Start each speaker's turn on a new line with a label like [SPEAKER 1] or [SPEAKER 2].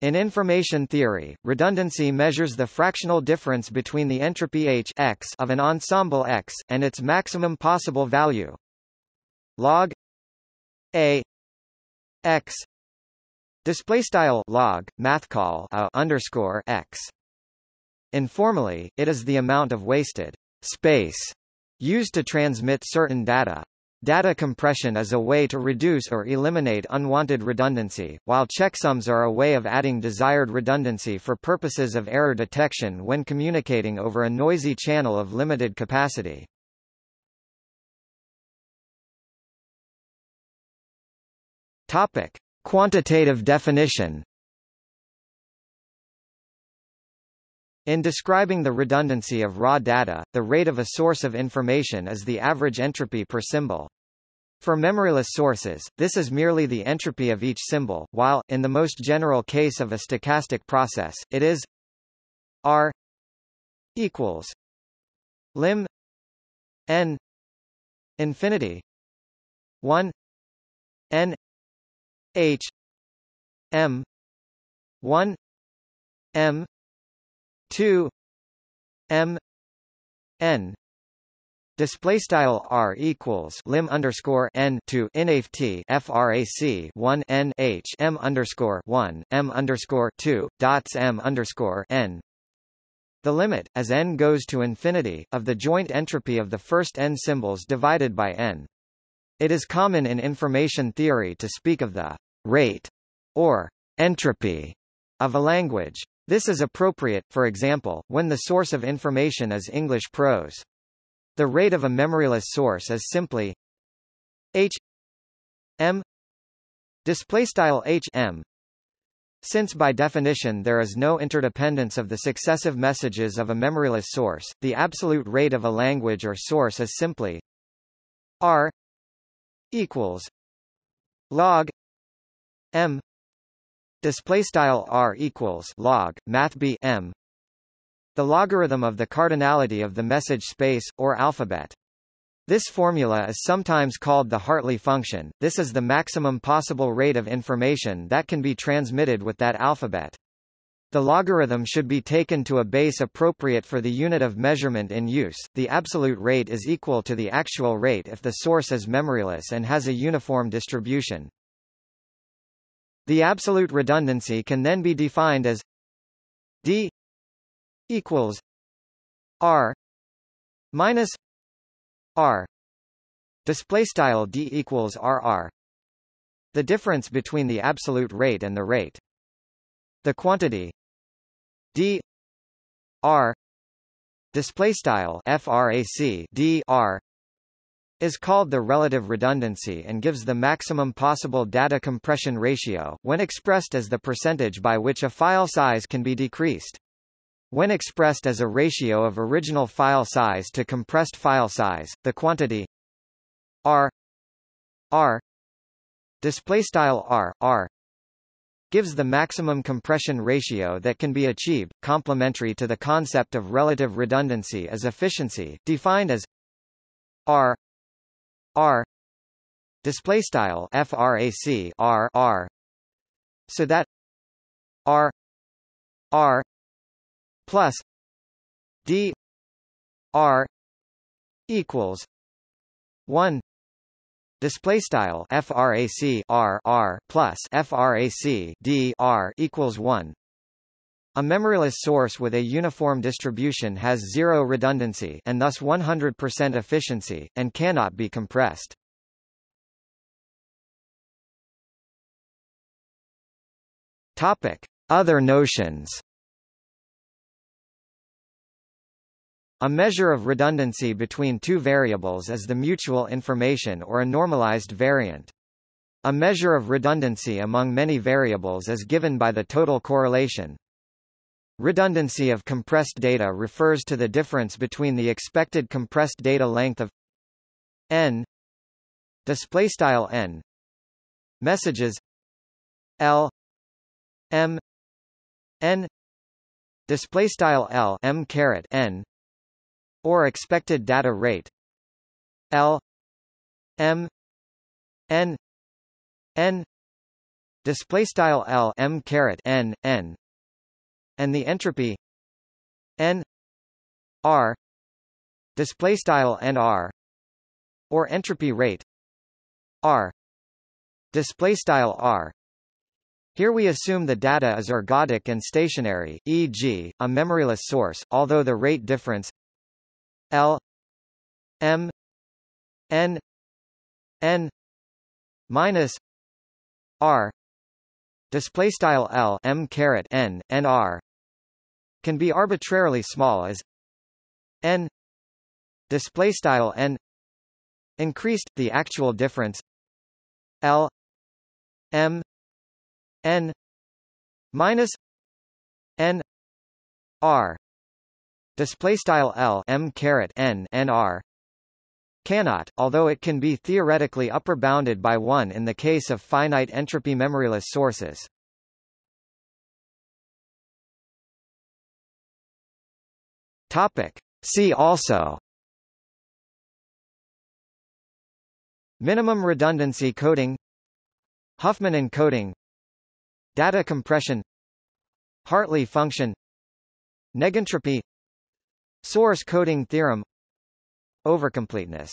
[SPEAKER 1] In information theory, redundancy measures the fractional difference between the entropy H x of an ensemble X, and its maximum possible value. Log a x display style log math call a underscore x. Informally it is the amount of wasted space used to transmit certain data Data compression is a way to reduce or eliminate unwanted redundancy, while checksums are a way of adding desired redundancy for purposes of error detection when communicating over a noisy channel of limited capacity. Topic: Quantitative definition In describing the redundancy of raw data, the rate of a source of information is the average entropy per symbol. For memoryless sources, this is merely the entropy of each symbol, while, in the most general case of a stochastic process, it is R equals lim n infinity 1 n h m 1 m 2 m n display style r equals lim underscore n to inft frac 1 n h m underscore 1 m underscore 2 dots m underscore n the limit, as n goes to infinity, of the joint entropy of the first n symbols divided by n. It is common in information theory to speak of the rate or entropy of a language. This is appropriate, for example, when the source of information is English prose. The rate of a memoryless source is simply h m displaystyle h m since by definition there is no interdependence of the successive messages of a memoryless source, the absolute rate of a language or source is simply r equals log m display style r equals log math b m the logarithm of the cardinality of the message space or alphabet this formula is sometimes called the Hartley function this is the maximum possible rate of information that can be transmitted with that alphabet the logarithm should be taken to a base appropriate for the unit of measurement in use. The absolute rate is equal to the actual rate if the source is memoryless and has a uniform distribution. The absolute redundancy can then be defined as d equals r minus r. Display style d equals rr the difference between the absolute rate and the rate. The quantity d r. Display style frac d r is called the relative redundancy and gives the maximum possible data compression ratio, when expressed as the percentage by which a file size can be decreased. When expressed as a ratio of original file size to compressed file size, the quantity r r displaystyle r r gives the maximum compression ratio that can be achieved. Complementary to the concept of relative redundancy is efficiency, defined as r r. Display style frac r r so that r r plus d r equals 1 display style frac r r plus frac d r equals 1 a memoryless source with a uniform distribution has zero redundancy and thus 100% efficiency, and cannot be compressed. Other notions A measure of redundancy between two variables is the mutual information or a normalized variant. A measure of redundancy among many variables is given by the total correlation. Redundancy of compressed data refers to the difference between the expected compressed data length of n displaystyle n messages l m n displaystyle l m caret n or expected data rate l m n n display style L M caret n n and the entropy n r display style n r or entropy rate r display style r here we assume the data is ergodic and stationary, e.g., a memoryless source, although the rate difference L M N N minus R display style L M caret N N R can be arbitrarily small as N display style N increased the actual difference L M n minus n r display style l m caret n n r cannot, although it can be theoretically upper bounded by 1 in the case of finite entropy memoryless sources. Topic. See also. Minimum redundancy coding. Huffman encoding. Data compression. Hartley function. Negentropy. Source coding theorem. Overcompleteness